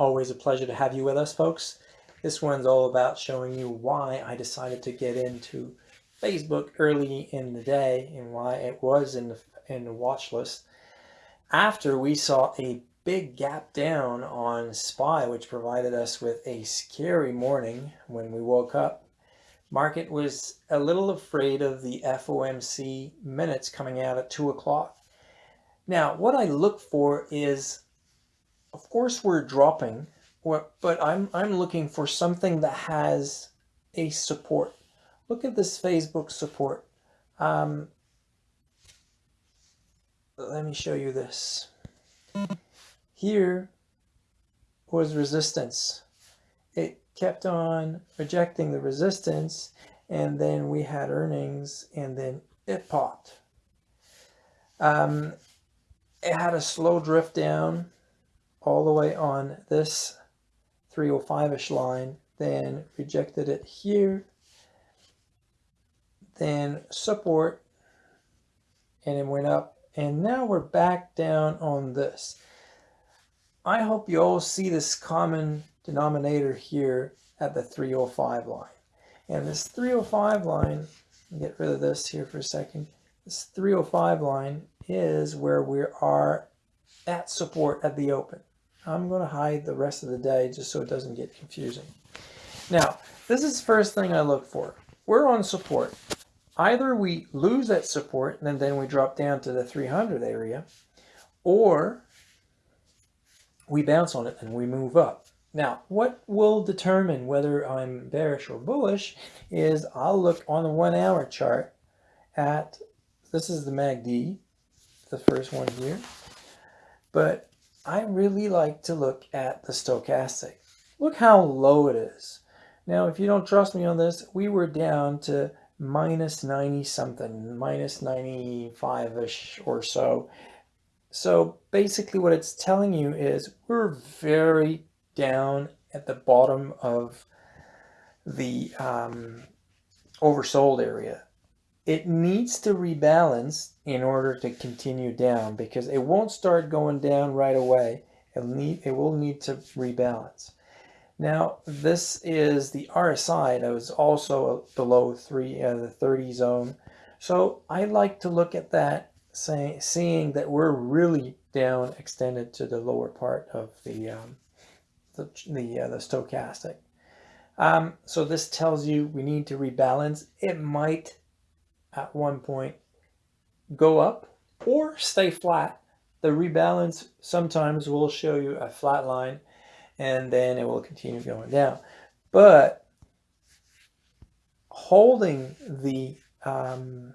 Always a pleasure to have you with us, folks. This one's all about showing you why I decided to get into Facebook early in the day and why it was in the, in the watch list. After we saw a big gap down on SPY, which provided us with a scary morning when we woke up. Market was a little afraid of the FOMC minutes coming out at 2 o'clock. Now, what I look for is of course we're dropping, but I'm, I'm looking for something that has a support. Look at this Facebook support. Um, let me show you this. Here was resistance. It kept on rejecting the resistance and then we had earnings and then it popped. Um, it had a slow drift down all the way on this 305-ish line, then rejected it here, then support, and it went up. And now we're back down on this. I hope you all see this common denominator here at the 305 line. And this 305 line, get rid of this here for a second. This 305 line is where we are at support at the open. I'm going to hide the rest of the day just so it doesn't get confusing. Now, this is the first thing I look for. We're on support. Either we lose that support and then we drop down to the 300 area, or we bounce on it and we move up. Now, what will determine whether I'm bearish or bullish is I'll look on the one hour chart at, this is the MACD, the first one here, but I really like to look at the stochastic. Look how low it is. Now, if you don't trust me on this, we were down to minus 90 something, minus 95-ish or so. So basically what it's telling you is we're very down at the bottom of the um, oversold area it needs to rebalance in order to continue down because it won't start going down right away. It'll need, it will need to rebalance. Now, this is the RSI that was also below three, uh, the 30 zone. So I like to look at that, say, seeing that we're really down extended to the lower part of the, um, the, the, uh, the stochastic. Um, so this tells you we need to rebalance. It might at one point go up or stay flat. The rebalance sometimes will show you a flat line and then it will continue going down. But holding the um,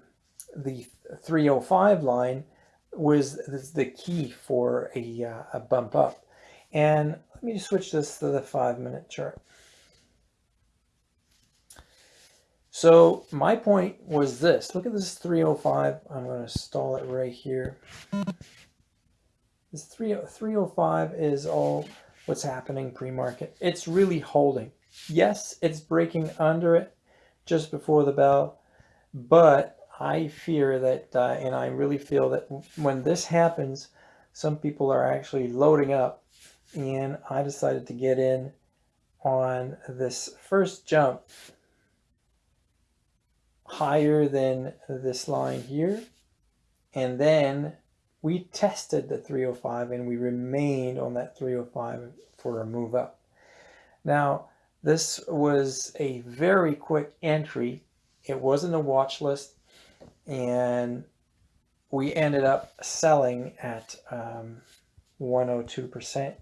the 305 line was the key for a, uh, a bump up. And let me switch this to the five minute chart. So my point was this. Look at this 305. I'm going to stall it right here. This 305 is all what's happening pre-market. It's really holding. Yes, it's breaking under it just before the bell, but I fear that, uh, and I really feel that when this happens, some people are actually loading up and I decided to get in on this first jump higher than this line here. And then we tested the 305 and we remained on that 305 for a move up. Now, this was a very quick entry. It wasn't a watch list and we ended up selling at 102% um,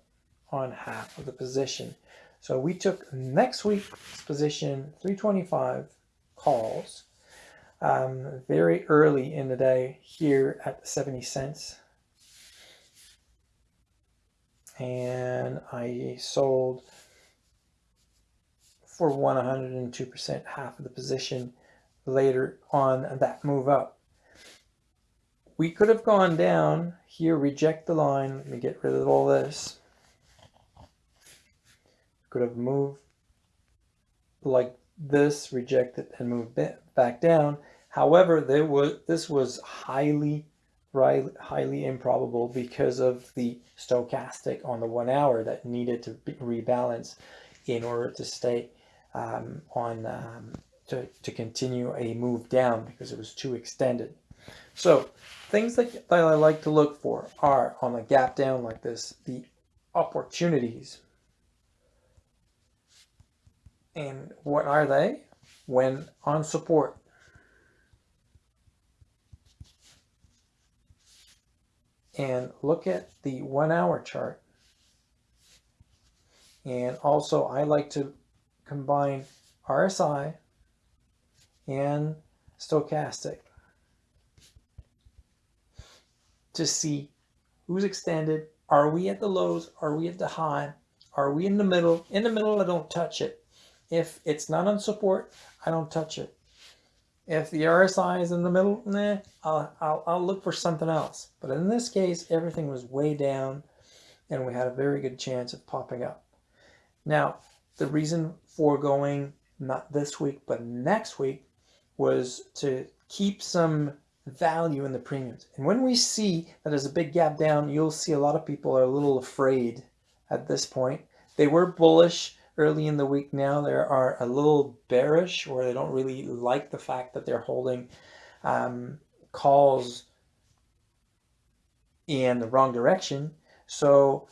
on half of the position. So we took next week's position 325 calls um, very early in the day here at 70 cents. And I sold for 102% half of the position later on that move up. We could have gone down here, reject the line. Let me get rid of all this. Could have moved like this, reject it and move back down. However, there was this was highly highly improbable because of the stochastic on the one hour that needed to rebalance in order to stay um, on um, to, to continue a move down because it was too extended. So things that, that I like to look for are on a gap down like this, the opportunities. And what are they? When on support. And look at the one hour chart. And also I like to combine RSI and stochastic to see who's extended. Are we at the lows? Are we at the high? Are we in the middle? In the middle, I don't touch it. If it's not on support, I don't touch it. If the RSI is in the middle, nah, I'll, I'll, I'll look for something else. But in this case, everything was way down and we had a very good chance of popping up. Now, the reason for going not this week, but next week was to keep some value in the premiums. And when we see that there's a big gap down, you'll see a lot of people are a little afraid at this point. They were bullish early in the week. Now they are a little bearish or they don't really like the fact that they're holding um, calls in the wrong direction. So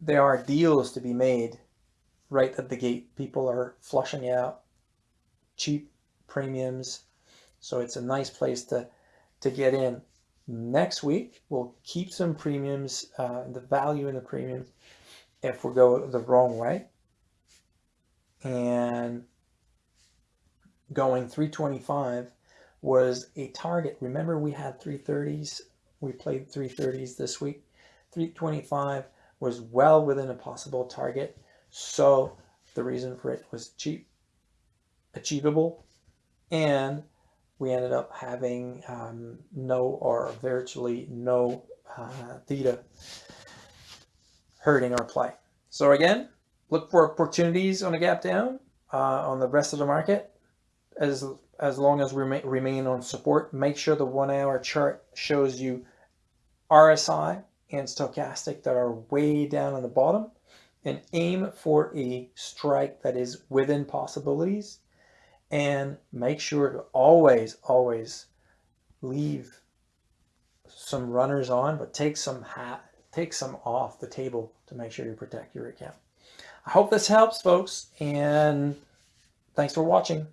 there are deals to be made right at the gate. People are flushing out cheap premiums. So it's a nice place to, to get in. Next week, we'll keep some premiums, uh, the value in the premiums if we go the wrong way. And going 325 was a target. Remember we had 330s. We played 330s this week. 325 was well within a possible target. So the reason for it was cheap, achievable, and we ended up having um, no or virtually no uh, theta hurting our play. So again, look for opportunities on a gap down uh, on the rest of the market as as long as we remain on support. Make sure the one hour chart shows you RSI and stochastic that are way down on the bottom and aim for a strike that is within possibilities and make sure to always, always leave some runners on, but take some hat, take some off the table to make sure you protect your account. I hope this helps folks and thanks for watching.